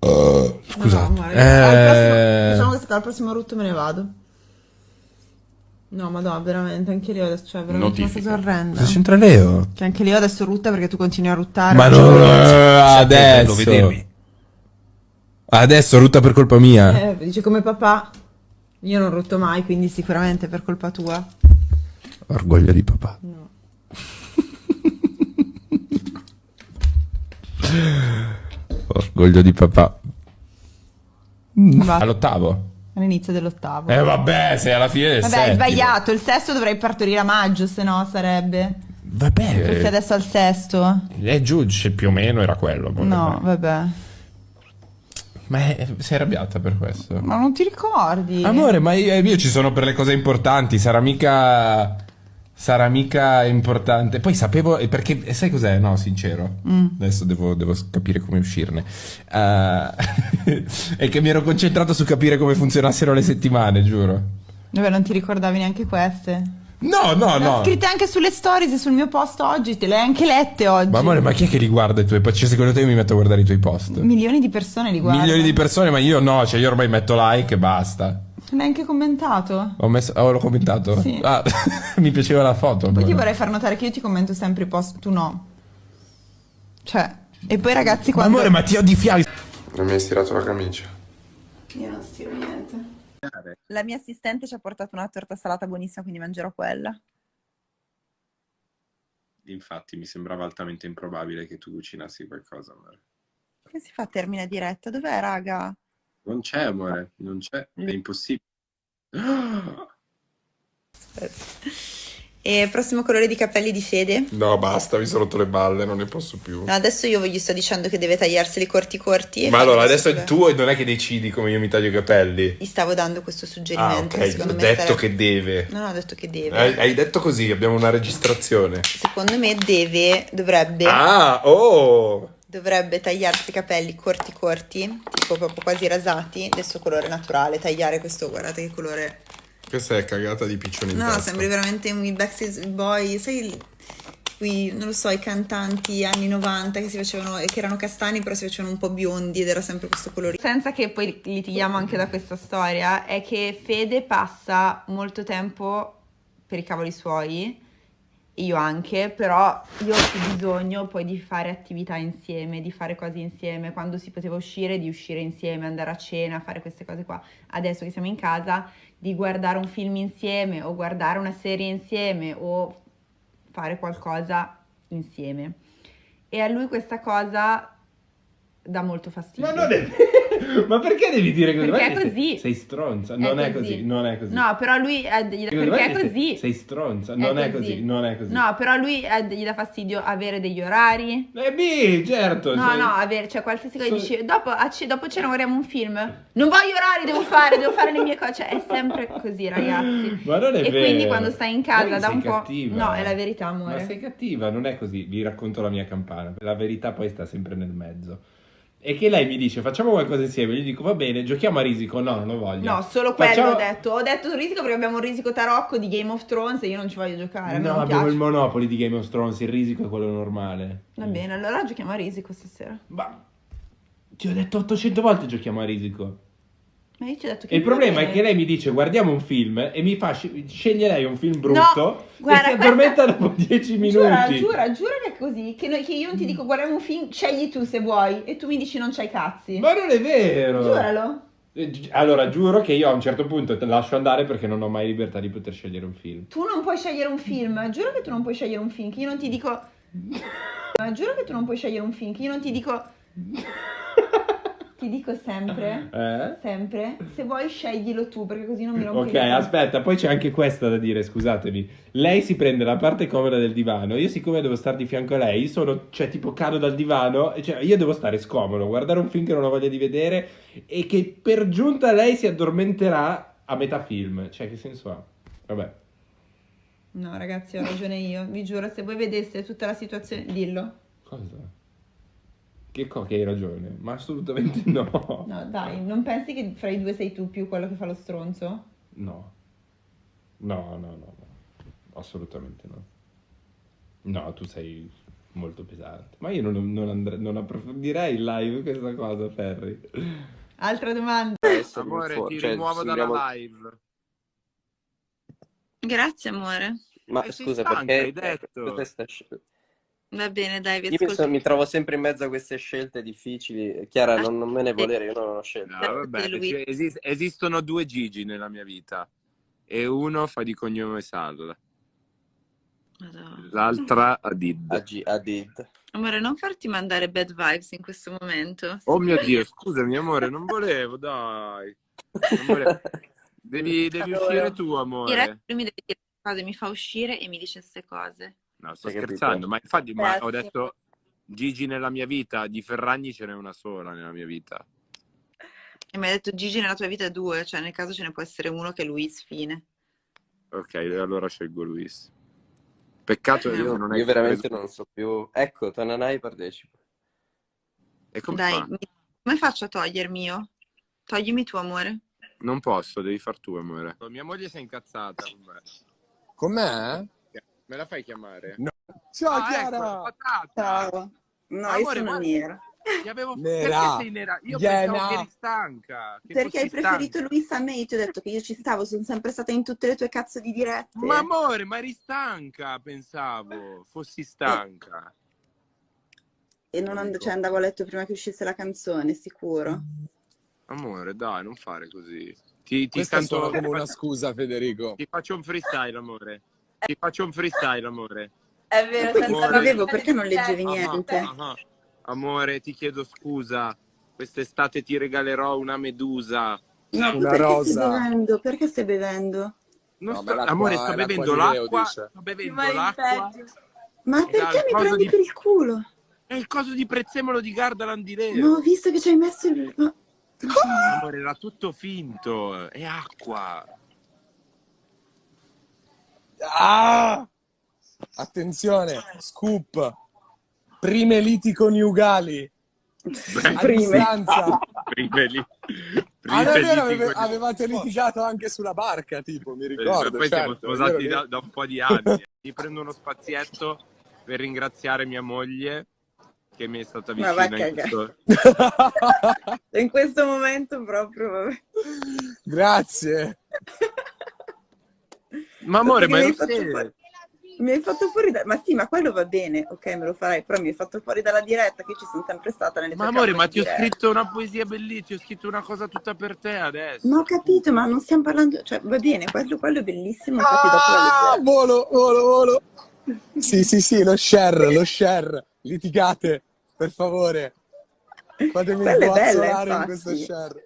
Scusate. No, al prossimo- Eh, Diciamo che al prossimo rutto me ne vado. No, ma no, veramente, anche lì adesso, cioè, veramente Notifica. una cosa orrenda. cosa c'entra Leo? Cioè, anche lì adesso rutta perché tu continui a ruttare. Ma Cioè, non È bello adesso. vedermi. Adesso rutta per colpa mia. Eh, dice come papà. Io non rutto mai, quindi sicuramente per colpa tua. Orgoglio di papà. No. Orgoglio di papà. Va. All'ottavo. All'inizio dell'ottavo. Eh vabbè, sei alla fine del Vabbè, hai settimo. sbagliato. Il sesto dovrei partorire a maggio, se no sarebbe. Vabbè. Perché adesso al sesto? Eh, cioè, più o meno era quello. No, vabbè. Ma è- sei arrabbiata per questo? Ma non ti ricordi? Amore, ma io, io ci sono per le cose importanti, sarà mica... Sarà mica importante. Poi sapevo... Perché, sai cos'è? No, sincero. Adesso devo, devo capire come uscirne. Eh, è che mi ero concentrato su capire come funzionassero le settimane, giuro. Vabbè, non ti ricordavi neanche queste. No, no, Le ho no. scritte anche sulle stories sul mio post oggi, te le hai anche lette oggi. Ma amore, ma chi è che li guarda i tuoi post? Cioè, secondo te io mi metto a guardare i tuoi post? Milioni di persone li guardano. Milioni di persone, ma io no, cioè io ormai metto like e basta. Neanche commentato. Ho messo, oh, l'ho commentato? Sì. Ah, mi piaceva la foto. Poi ti vorrei far notare che io ti commento sempre i post, tu no. Cioè, e poi ragazzi Ma quando... amore, ma ti ho di fiato. Non mi hai stirato la camicia. Io non stiro niente. La mia assistente ci ha portato una torta salata buonissima, quindi mangerò quella. Infatti mi sembrava altamente improbabile che tu cucinassi qualcosa, amore. Come si fa a termine diretta? Dov'è, raga? Non c'è, amore, non c'è, è impossibile. E prossimo colore di capelli di Fede? No, basta, mi sono rotto le balle, non ne posso più. No, adesso io gli sto dicendo che deve tagliarseli corti corti. e Ma allora, adesso questo- tu non è che decidi come io mi taglio i capelli. Gli stavo dando questo Ah, suggerimento. che ok, ho detto sarebbe- che deve. No, no, ho detto che deve. Hai, hai detto così, abbiamo una registrazione. Secondo me deve, dovrebbe, Ah, oh! Dovrebbe tagliarsi i capelli corti corti, tipo proprio quasi rasati, del suo colore naturale, tagliare questo, guardate che colore... Questa è cagata di piccioni No, testa. sembri veramente un Backstreet Boy, sai, qui, non lo so, i cantanti anni 90 che si facevano, che erano castani però si facevano un po' biondi ed era sempre questo colore. Senza che poi litighiamo anche da questa storia, è che Fede passa molto tempo per i cavoli suoi, io anche, però io ho bisogno poi di fare attività insieme, di fare cose insieme, quando si poteva uscire, di uscire insieme, andare a cena, fare queste cose qua. Adesso che siamo in casa, di guardare un film insieme o guardare una serie insieme o fare qualcosa insieme. E a lui questa cosa dà molto fastidio. Ma non è. Ma perché devi dire così? Perché Guarda è che sei- così. Sei stronza. È Non è così. così. Non è così. No, però lui è- gli perché è così. Sei stronza. Non è così. Non è così. No, però lui è- gli dà fastidio avere degli orari. Eh beh, certo. No, sei- no, avere, cioè qualsiasi cosa So- dici, dopo, a ce- dopo cena guardiamo un film. Non voglio orari, devo fare, devo fare le mie cose. Cioè, è sempre così, ragazzi. Ma non è e vero. quindi quando stai in casa da un po'. cattiva. No, è la verità, amore. Ma sei cattiva, non è così. Vi racconto la mia campana. La verità poi sta sempre nel mezzo. E che lei mi dice facciamo qualcosa insieme. Io gli dico va bene, giochiamo a risico. No, non lo voglio. No, solo quello Facciamo- ho detto. Ho detto risico perché abbiamo un risico tarocco di Game of Thrones e io non ci voglio giocare. No, abbiamo piace. il Monopoli di Game of Thrones. Il risico è quello normale. Va bene, allora giochiamo a risico stasera. Ma ti ho detto 800 volte giochiamo a risico. Il problema è che lei mi dice guardiamo un film e mi fa sci- sceglie lei un film brutto guarda, e si addormenta dopo 10 minuti. Giura, giura, giura che è così. Che, noi- che io non ti dico guardiamo un film, scegli tu se vuoi. E tu mi dici non c'hai cazzi. Ma non è vero. Giuralo. Eh, Allora, giuro che io a un certo punto te lascio andare perché non ho mai libertà di poter scegliere un film. Tu non puoi scegliere un film. Giuro che tu non puoi scegliere un film. Che io non ti dico. Ma giuro che tu non puoi scegliere un film. Che io non ti dico. Ti dico sempre. Eh? Sempre. Se vuoi sceglilo tu, perché così non mi rompi Ok, palle. aspetta, poi c'è anche questa da dire, scusatemi. Lei si prende la parte comoda del divano, io siccome devo stare di fianco a lei, sono, cioè tipo cado dal divano, cioè io devo stare scomodo, guardare un film che non ho voglia di vedere e che per giunta lei si addormenterà a metà film. Cioè, che senso ha? Vabbè. No, ragazzi, ho ragione io. Vi giuro, se voi vedeste tutta la situazione. Dillo. Cosa? Che co che hai ragione, ma assolutamente no. No, dai, non pensi che fra i due sei tu più quello che fa lo stronzo? No. No, no, no, no. Assolutamente no. No, tu sei molto pesante. Ma io non, non, andre- non approfondirei in live questa cosa, Ferri. Altra domanda. Adesso Amore, ti cioè, rimuovo sembriamo- dalla live. Grazie amore. Ma Eh, sei scusa, stanca, perché hai detto. questa Va bene, dai, vi Io mi, ascolto. so- mi trovo sempre in mezzo a queste scelte difficili. Chiara, non, non me ne volere, io non ho scelto. No, vabbè, Lui. cioè, esis- esistono due Gigi nella mia vita e uno fa di cognome Sal, l'altra Adid. Agi- Adid. Amore, non farti mandare bad vibes in questo momento. Oh mio Dio, scusami amore, non volevo, dai. Non volevo. Devi, devi Allora. uscire tu, amore. lui mi deve dire cose, mi fa uscire e mi dice queste cose. No, sto Hai capito? scherzando, ma infatti ma ho detto Gigi nella mia vita, di Ferragni ce n'è una sola nella mia vita. E mi ha detto Gigi nella tua vita è due, cioè nel caso ce ne può essere uno che è Luis, fine. Ok, allora scelgo Luis. Peccato che Io, non hai io veramente preso- non so più. Ecco, Tananai partecipa. E come Dai, fa? mi- come faccio a togliermi io? Toglimi tu, amore. Non posso, devi far tu, amore. Mia moglie si è incazzata con me. Com'è? Me la fai chiamare? Ciao Ah, Chiara! ecco, patata. No, Amore, guarda- nera. Ti avevo... Nera. Perché sei nera? Io Iena. pensavo che eri stanca. che Perché hai preferito stanca. Luis a me? Io ti ho detto che io ci stavo, sono sempre stata in tutte le tue cazzo di dirette. Ma amore, ma eri stanca, pensavo. Fossi stanca. E non and- cioè, andavo a letto prima che uscisse la canzone, sicuro. Amore, dai, non fare così. Ti, ti Questa canto... come una scusa, Federico. Ti faccio un freestyle, amore. Ti faccio un freestyle, amore. È vero, senza scrivevo, perché non leggevi Ah, niente? ah, ah. Amore, ti chiedo scusa. Quest'estate ti regalerò una medusa. Tu Una perché rosa. stai bevendo? Perché stai bevendo? Non No, sto- amore, sto bevendo l'acqua. Sto bevendo l'acqua. Ma perché mi prendi di- per il culo? È il coso di prezzemolo di Gardaland di Leo. No, ho visto che ci hai messo il... ma- Amore, era tutto finto. È acqua. Ah! Attenzione, scoop. Prime liti coniugali. A Prime. distanza. Prime. Ah, vero, liti ave- con- avevate litigato anche sulla barca, tipo, mi ricordo. Poi siamo certo, è sposati da, da un po' di anni. Mi prendo uno spazietto per ringraziare mia moglie che mi è stata Ma va a vicina in questo. In questo momento proprio... vabbè. Grazie. Ma amore, ma mi hai fuori- Mi hai fatto fuori da... Ma sì, ma quello va bene, ok, me lo farai, però mi hai fatto fuori dalla diretta, che ci sono sempre stata nelle Ma amore, ma ti ho scritto una poesia bellissima, ti ho scritto una cosa tutta per te adesso. Ma ho capito, ma non stiamo parlando... Cioè, va bene, quello, quello è bellissimo, infatti dopo Ah, leggerò. volo, volo, volo. Sì, sì, sì, lo share, lo share. Litigate, per favore. Fatemi bella, inguazzolare in questo share.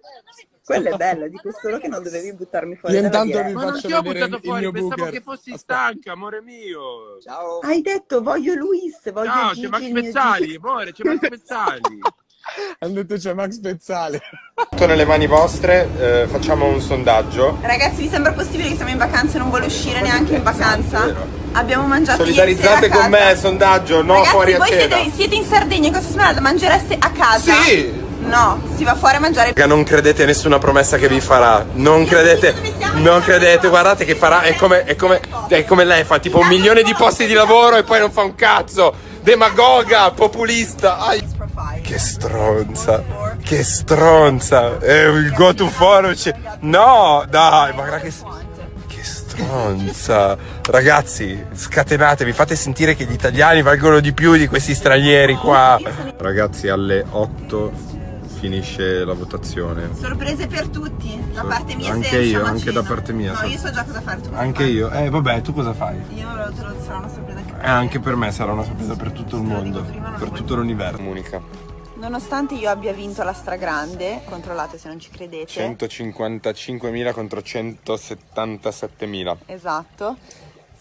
Quello è bello, dico solo che non dovevi buttarmi fuori Io intanto vi Ma non faccio ti ho buttato fuori, pensavo booker. che fossi Aspetta. stanca, amore mio. Ciao. Hai detto voglio Luis, voglio Ciao, Gigi, c'è Max Pezzali, amore, c'è Max Pezzali. Hanno detto c'è Max Pezzale. Tutto nelle mani vostre, eh, facciamo un sondaggio. Ragazzi, vi sembra possibile che siamo in vacanza e non vuole uscire neanche in vacanza? Abbiamo mangiato Solidarizzate con me, sondaggio, no Ragazzi, fuori a cena. siete, siete in Sardegna, in Costa Smeralda, mangereste a casa? Sì! No, si va fuori a mangiare. Raga, non credete a nessuna promessa che vi farà. Non credete, non credete, guardate che farà. È come, è come, è come lei fa tipo un milione di posti di lavoro e poi non fa un cazzo. Demagoga, populista. Ai. Che stronza, che stronza. È il go to forum. ci- No, dai, ma guarda che. Che stronza. Ragazzi, scatenatevi, fate sentire che gli italiani valgono di più di questi stranieri qua. Ragazzi, alle 8 finisce la votazione. Sorprese per tutti, da So- parte mia anche se io, anche cena. da parte mia, No, io so già cosa fare. Anche fai? io. Eh, vabbè, tu cosa fai? Io lo, te lo sarà una sorpresa anche per Eh, anche per me sarà una sorpresa per tutto il mondo, prima, per tutto l'universo. Comunica. Nonostante io abbia vinto la stragrande, controllate se non ci credete. 155.000 contro 177.000. Esatto.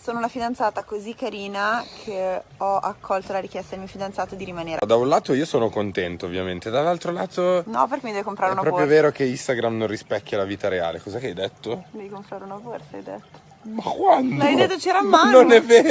Sono una fidanzata così carina che ho accolto la richiesta del mio fidanzato di rimanere. Da un lato io sono contento, ovviamente, dall'altro lato No, perché mi deve comprare è una proprio borsa. vero che Instagram non rispecchia la vita reale. Cosa che hai detto? Devi comprare una borsa, hai detto. Ma quando? L'hai detto c'era mano. Non è vero.